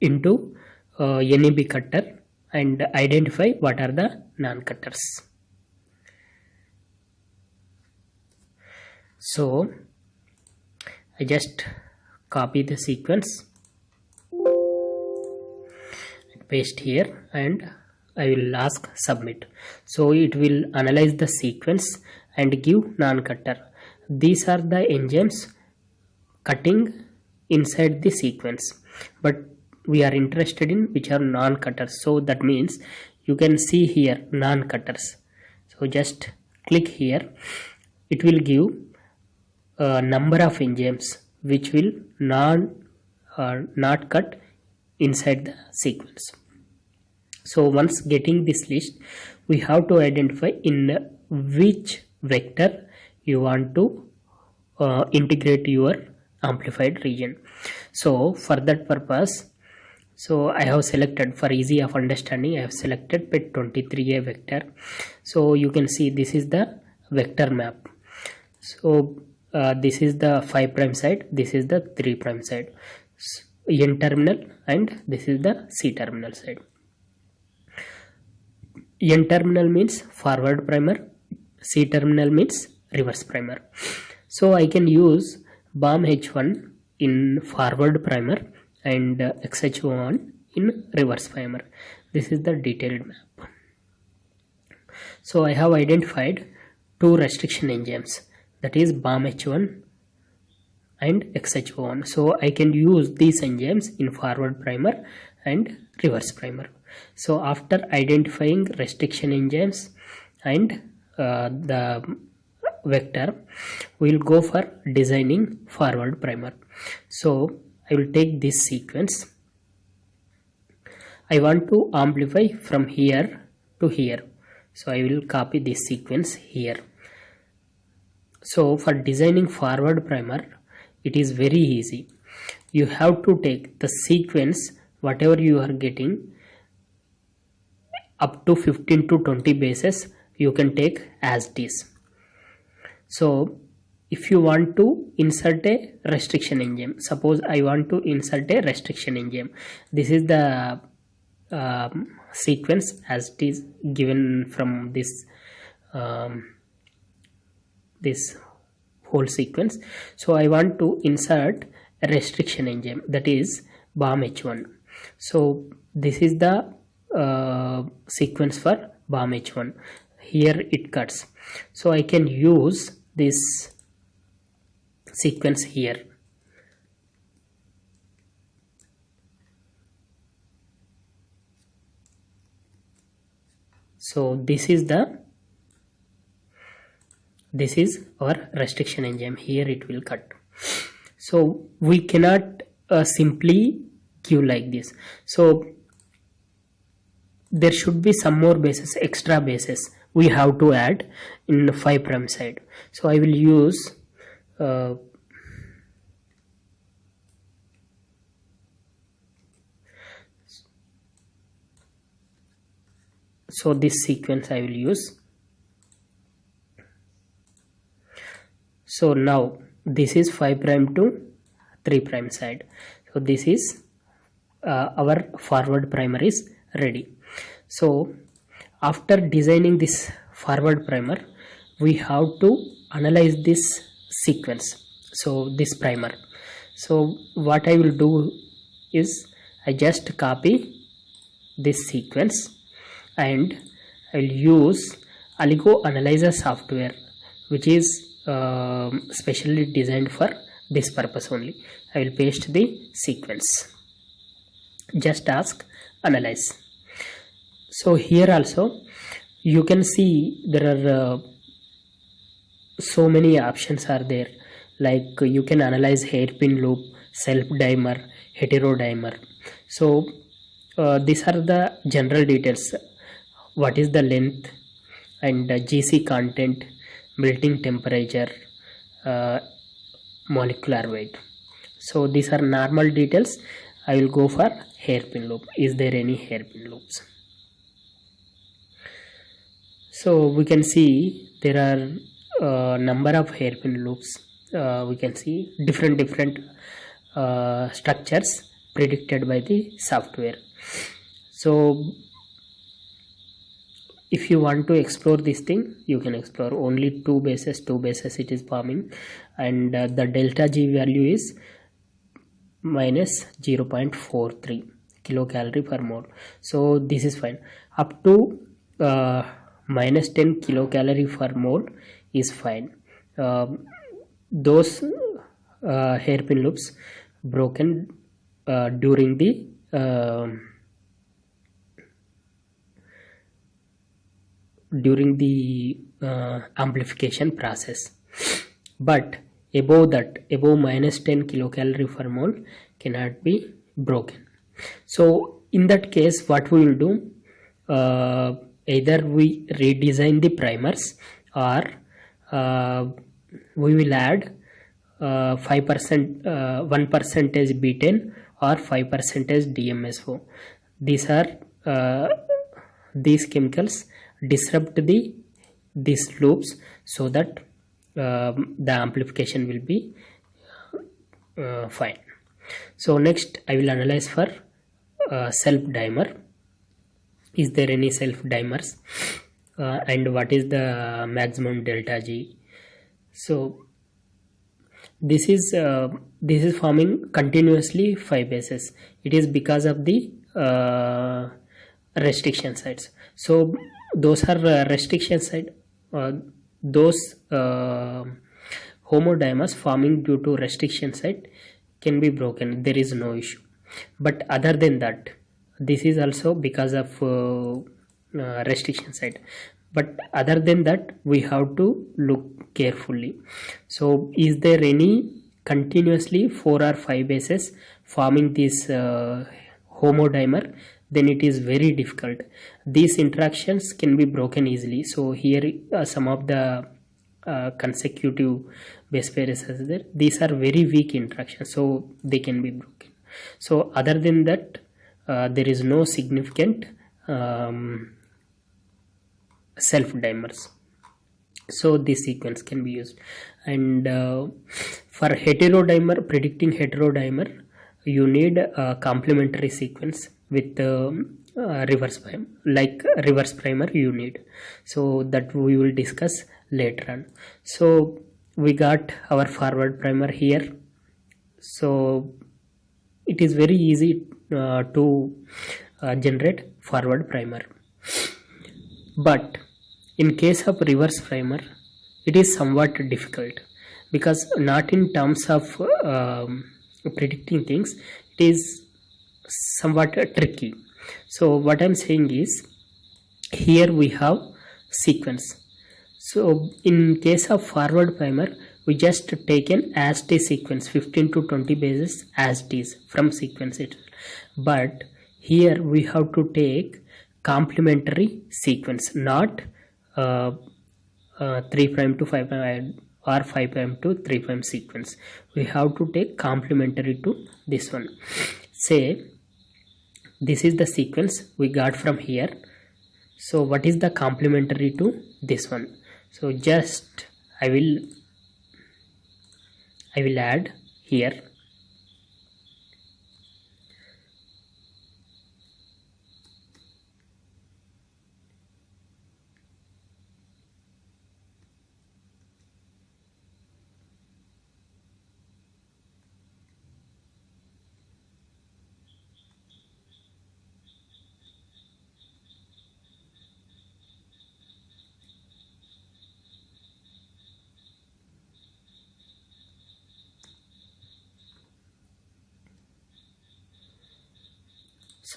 into uh, NEB cutter and identify what are the non-cutters. So I just copy the sequence paste here and I will ask submit. So it will analyze the sequence and give non-cutter. These are the enzymes cutting inside the sequence. But we are interested in which are non-cutters so that means you can see here non-cutters so just click here. It will give a number of enzymes which will non uh, not cut inside the sequence. So once getting this list we have to identify in which vector you want to uh, integrate your amplified region. So for that purpose so I have selected for easy of understanding I have selected pET 23a vector. So you can see this is the vector map. So uh, this is the 5 prime side this is the 3 prime side. N terminal and this is the c terminal side. N terminal means forward primer c terminal means reverse primer. So I can use BAM H1 in forward primer and uh, XhoI in reverse primer. This is the detailed map. So I have identified two restriction enzymes that is BAM H1 and XhoI. So I can use these enzymes in forward primer and reverse primer. So after identifying restriction enzymes and uh, the vector we will go for designing forward primer so I will take this sequence. I want to amplify from here to here. So I will copy this sequence here. So for designing forward primer it is very easy. You have to take the sequence whatever you are getting up to 15 to 20 bases you can take as this so if you want to insert a restriction enzyme suppose i want to insert a restriction enzyme this is the um, sequence as it is given from this um, this whole sequence. So i want to insert a restriction enzyme that is BAM H1 so this is the uh, sequence for BAM H1 here it cuts. So I can use this sequence here. So this is the this is our restriction enzyme. Here it will cut. So we cannot uh, simply give like this. So there should be some more bases extra bases we have to add in the 5 prime side. So I will use uh, so this sequence I will use. So now this is 5 prime to 3 prime side. So this is uh, our forward primer is ready. So after designing this forward primer we have to analyze this sequence. So this primer. So what I will do is I just copy this sequence and I will use OligoAnalyzer software which is um, specially designed for this purpose only. I will paste the sequence. Just ask analyze. So here also you can see there are uh, so many options are there. Like you can analyze hairpin loop self dimer heterodimer so uh, these are the general details what is the length and uh, gc content melting temperature uh, molecular weight? So these are normal details. I will go for hairpin loop. Is there any hairpin loops? So we can see there are uh, number of hairpin loops. Uh, we can see different different uh, structures predicted by the software. So if you want to explore this thing you can explore only two bases two bases it is forming. And uh, the delta g value is minus 0.43 kilocalorie per mole. So this is fine. Up to uh, minus 10 kilocalorie per mole is fine. Um, those uh, hairpin loops broken uh, during the during the uh, amplification process. But above that above minus 10 kilocalorie per mole cannot be broken. So in that case what we will do uh, either we redesign the primers or uh, we will add uh, 5% uh, 1 percentage betaine or 5 percentage dmso these are uh, these chemicals disrupt the these loops so that um, the amplification will be uh, fine. So next i will analyze for uh, self dimer. Is there any self dimers? Uh, and what is the maximum delta g? So this is uh, this is forming continuously five bases. It is because of the uh, restriction sites. So those are uh, restriction side uh, those uh, homodimers forming due to restriction site can be broken. There is no issue. But other than that this is also because of uh, uh, restriction site. But other than that we have to look carefully. So is there any continuously four or five bases forming this uh, homodimer then it is very difficult. These interactions can be broken easily. So here uh, some of the uh, consecutive base pairs are there. These are very weak interactions so they can be broken. So other than that uh, there is no significant um, self dimers so this sequence can be used. And uh, for heterodimer predicting heterodimer you need a complementary sequence with um, uh, reverse prime like reverse primer you need. So that we will discuss later on. So we got our forward primer here. So it is very easy uh, to uh, generate forward primer. But in case of reverse primer it is somewhat difficult because not in terms of um, predicting things it is somewhat tricky. So what i'm saying is here we have sequence. So in case of forward primer we just taken as t sequence 15 to 20 bases as it is from sequence it but here we have to take complementary sequence not uh, uh, 3 prime to 5 prime or 5 prime to 3 prime sequence. We have to take complementary to this one. Say this is the sequence we got from here. So what is the complementary to this one? So just i will i will add here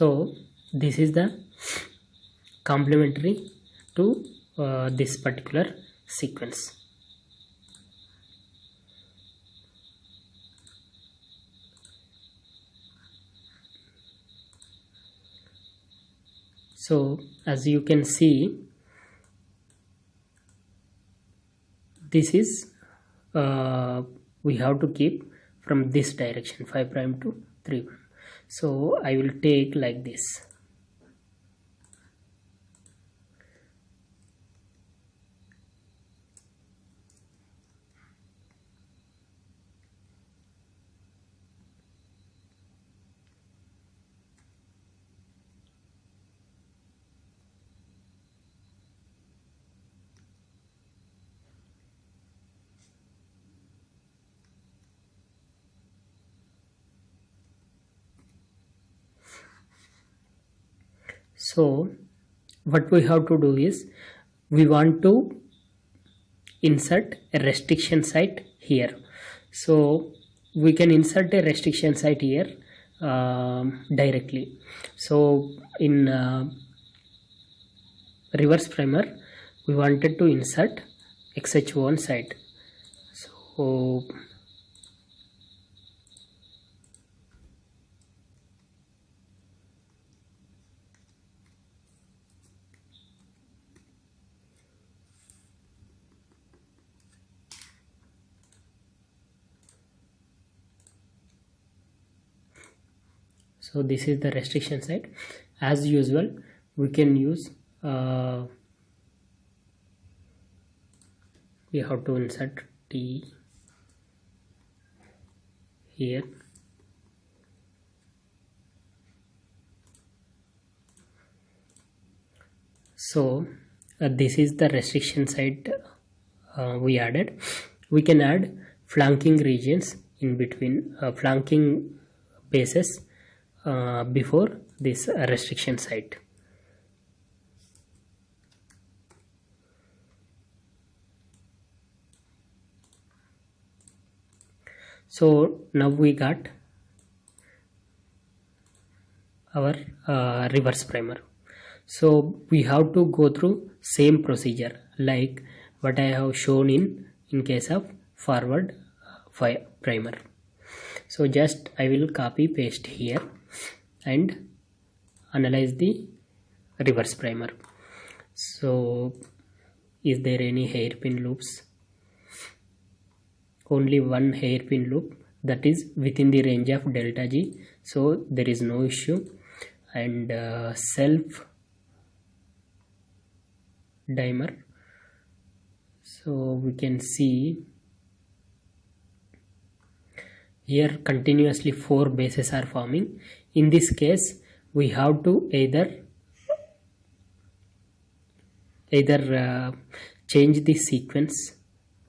so this is the complementary to uh, this particular sequence. So as you can see this is uh, we have to keep from this direction 5 prime to 3 prime so I will take like this so what we have to do is we want to insert a restriction site here. So we can insert a restriction site here um, directly. So in uh, reverse primer we wanted to insert XhoI site. So so this is the restriction site as usual we can use uh, we have to insert t here. So uh, this is the restriction site uh, we added. We can add flanking regions in between uh, flanking bases uh, before this restriction site. So now we got our uh, reverse primer. So we have to go through same procedure like what I have shown in in case of forward uh, primer. So just I will copy paste here and analyze the reverse primer. So is there any hairpin loops? Only one hairpin loop that is within the range of delta g. So there is no issue. And uh, self dimer. So we can see here continuously four bases are forming in this case we have to either either uh, change the sequence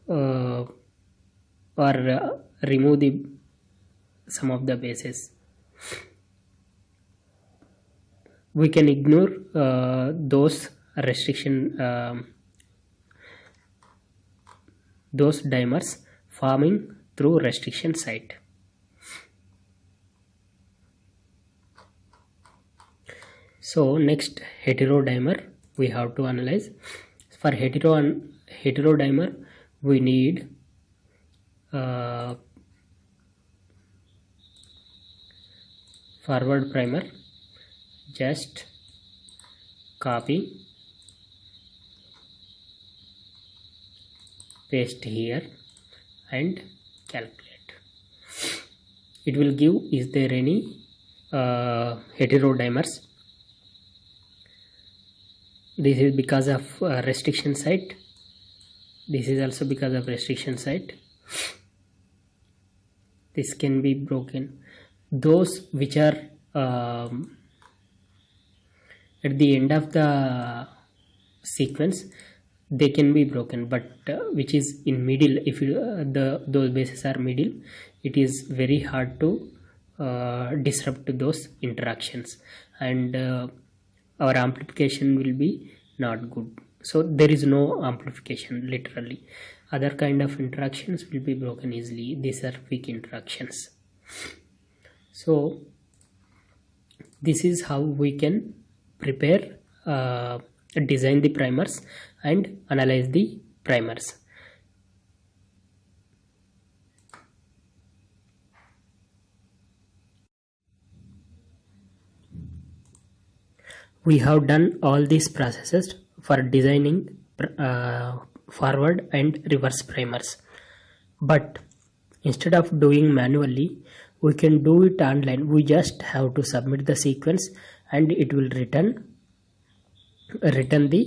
uh, or uh, remove the some of the bases. We can ignore uh, those restriction um, those dimers forming through restriction site so next heterodimer we have to analyze. For hetero heterodimer we need uh, forward primer just copy paste here and calculate. It will give is there any uh, heterodimers this is because of uh, restriction site. This is also because of restriction site. This can be broken. Those which are um, at the end of the sequence they can be broken. But uh, which is in middle if you, uh, the those bases are middle it is very hard to uh, disrupt those interactions. And uh, our amplification will be not good. So there is no amplification literally. Other kind of interactions will be broken easily. These are weak interactions. So this is how we can prepare uh, design the primers and analyze the primers we have done all these processes for designing uh, forward and reverse primers. But instead of doing manually we can do it online. We just have to submit the sequence and it will return return the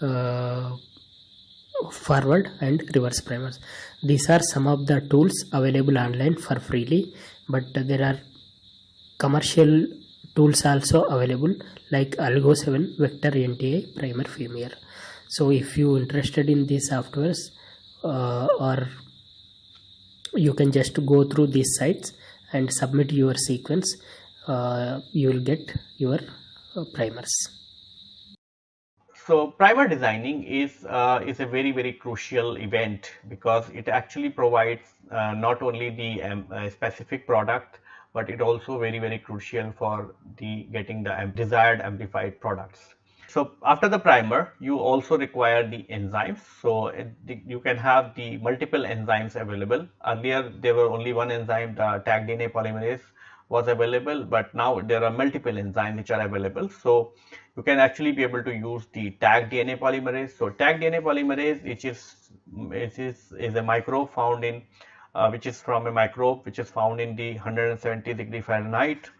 uh, forward and reverse primers. These are some of the tools available online for freely but there are commercial tools also available like Oligo 7 vector nti primer premier so if you interested in these softwares uh, or you can just go through these sites and submit your sequence uh, you will get your uh, primers. So primer designing is uh, is a very very crucial event because it actually provides uh, not only the um, uh, specific product but it also very very crucial for the getting the desired amplified products. So after the primer you also require the enzymes. So it, you can have the multiple enzymes available. Earlier there were only one enzyme the Taq dna polymerase was available but now there are multiple enzymes which are available. So you can actually be able to use the Taq dna polymerase. So Taq dna polymerase which is which is is a microbe found in uh, which is from a microbe which is found in the 170 degree Fahrenheit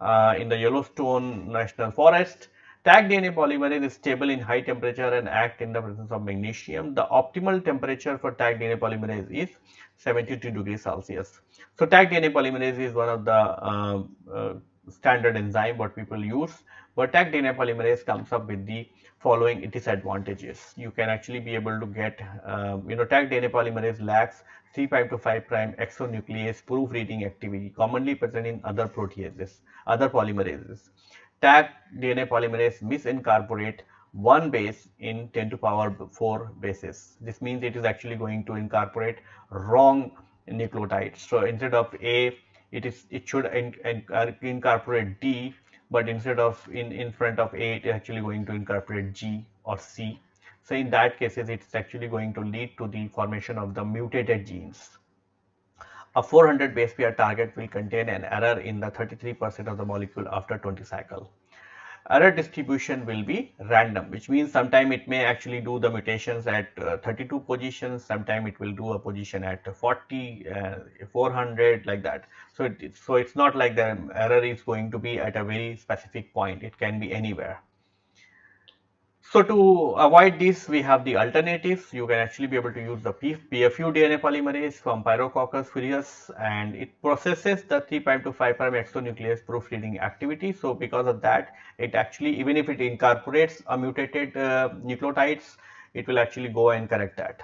uh, in the Yellowstone National Forest. Taq DNA polymerase is stable in high temperature and act in the presence of magnesium. The optimal temperature for Taq DNA polymerase is 72 degrees Celsius. So Taq DNA polymerase is one of the uh, uh, standard enzyme what people use but Taq DNA polymerase comes up with the following its disadvantages. You can actually be able to get, uh, you know, Taq DNA polymerase lacks 3' to 5' exonuclease proofreading activity commonly present in other proteases, other polymerases. Taq DNA polymerase misincorporate one base in 10 to power 4 bases. This means it is actually going to incorporate wrong nucleotides. So instead of A, it is it should in, in, incorporate D, but instead of in in front of A, it is actually going to incorporate G or C so in that cases, it's actually going to lead to the formation of the mutated genes. A 400 base pair target will contain an error in the 33% of the molecule after 20 cycle. Error distribution will be random, which means sometime it may actually do the mutations at uh, 32 positions, sometime it will do a position at 40, uh, 400 like that. So, it, so it's not like the error is going to be at a very specific point, it can be anywhere. So to avoid this, we have the alternatives. You can actually be able to use the PFU DNA polymerase from Pyrococcus furius and it processes the 3' to 5' exonuclease proofreading activity. So because of that, it actually, even if it incorporates a mutated uh, nucleotides, it will actually go and correct that.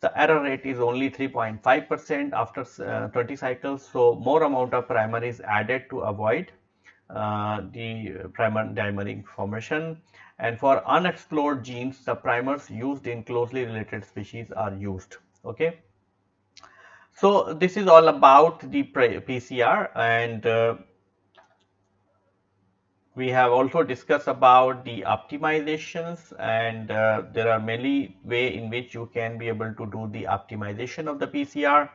The error rate is only 3.5 percent after uh, 20 cycles. So more amount of primer is added to avoid uh, the primer dimering formation and for unexplored genes the primers used in closely related species are used okay so this is all about the PCR and uh, we have also discussed about the optimizations and uh, there are many way in which you can be able to do the optimization of the PCR.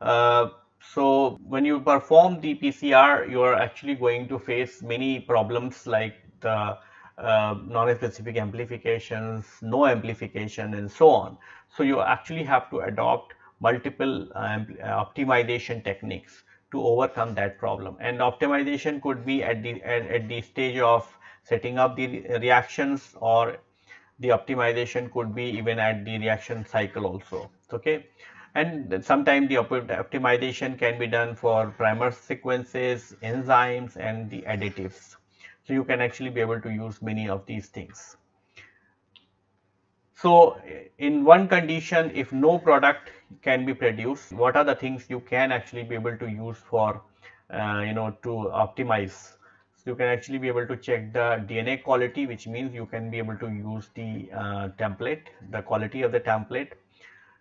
Uh, so when you perform the PCR, you are actually going to face many problems like the uh, non-specific amplifications, no amplification and so on. So you actually have to adopt multiple um, optimization techniques to overcome that problem. And optimization could be at the at, at the stage of setting up the reactions or the optimization could be even at the reaction cycle also okay? And sometimes the optimization can be done for primer sequences enzymes and the additives so you can actually be able to use many of these things. So in one condition, if no product can be produced, what are the things you can actually be able to use for, uh, you know, to optimize? So you can actually be able to check the DNA quality, which means you can be able to use the uh, template, the quality of the template.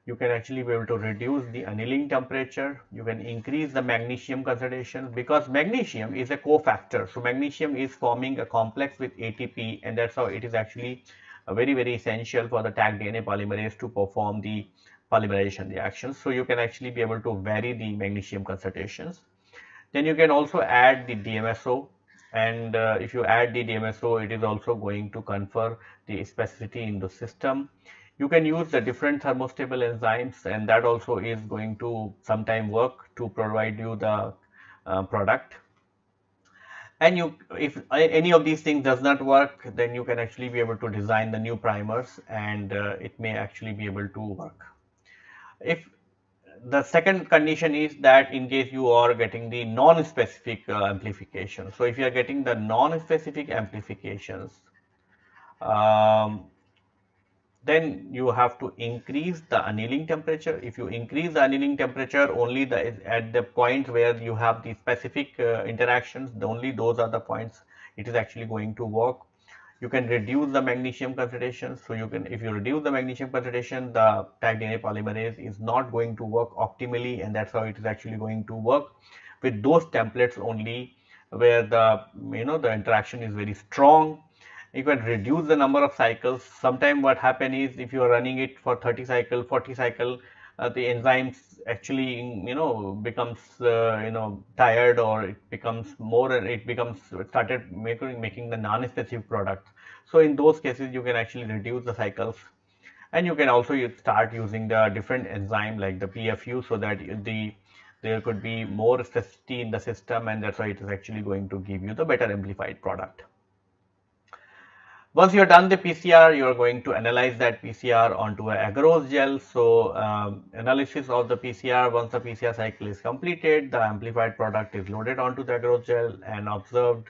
You can actually be able to reduce the annealing temperature. You can increase the magnesium concentration because magnesium is a cofactor. So magnesium is forming a complex with ATP and that's how it is actually very, very essential for the Taq DNA polymerase to perform the polymerization reactions. So you can actually be able to vary the magnesium concentrations. Then you can also add the DMSO and uh, if you add the DMSO, it is also going to confer the specificity in the system you can use the different thermostable enzymes and that also is going to sometime work to provide you the uh, product. And you if any of these things does not work then you can actually be able to design the new primers and uh, it may actually be able to work. If the second condition is that in case you are getting the non-specific uh, amplification. So if you are getting the non-specific amplifications um, then you have to increase the annealing temperature. If you increase the annealing temperature only the, at the point where you have the specific uh, interactions, only those are the points it is actually going to work. You can reduce the magnesium concentration. So you can, if you reduce the magnesium concentration, the Taq DNA polymerase is not going to work optimally, and that's how it is actually going to work with those templates only, where the you know the interaction is very strong you can reduce the number of cycles. Sometimes what happen is if you are running it for 30 cycle, 40 cycle, uh, the enzymes actually you know becomes uh, you know tired or it becomes more and it becomes started making making the non-specific product. So in those cases you can actually reduce the cycles and you can also start using the different enzyme like the PFU so that the there could be more specificity in the system and that's why it is actually going to give you the better amplified product. Once you're done the PCR, you're going to analyze that PCR onto a agarose gel. So um, analysis of the PCR, once the PCR cycle is completed, the amplified product is loaded onto the agarose gel and observed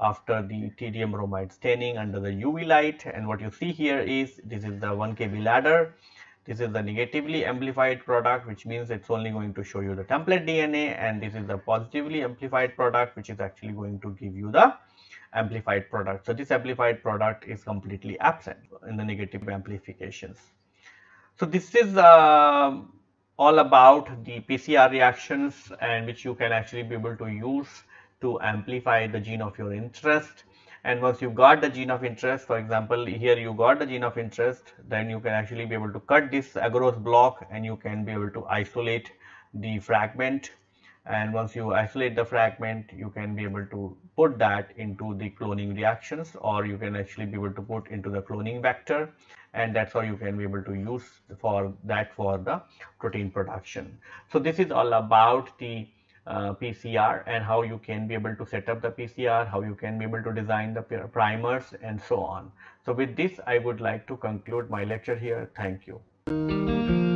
after the ethidium bromide staining under the UV light. And what you see here is this is the 1 kb ladder. This is the negatively amplified product, which means it's only going to show you the template DNA. And this is the positively amplified product, which is actually going to give you the amplified product. So this amplified product is completely absent in the negative amplifications. So this is uh, all about the PCR reactions and which you can actually be able to use to amplify the gene of your interest. And once you got the gene of interest, for example, here you got the gene of interest, then you can actually be able to cut this agarose block and you can be able to isolate the fragment and once you isolate the fragment you can be able to put that into the cloning reactions or you can actually be able to put into the cloning vector and that's how you can be able to use for that for the protein production. So this is all about the uh, PCR and how you can be able to set up the PCR, how you can be able to design the primers and so on. So with this I would like to conclude my lecture here. Thank you.